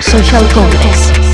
social progress.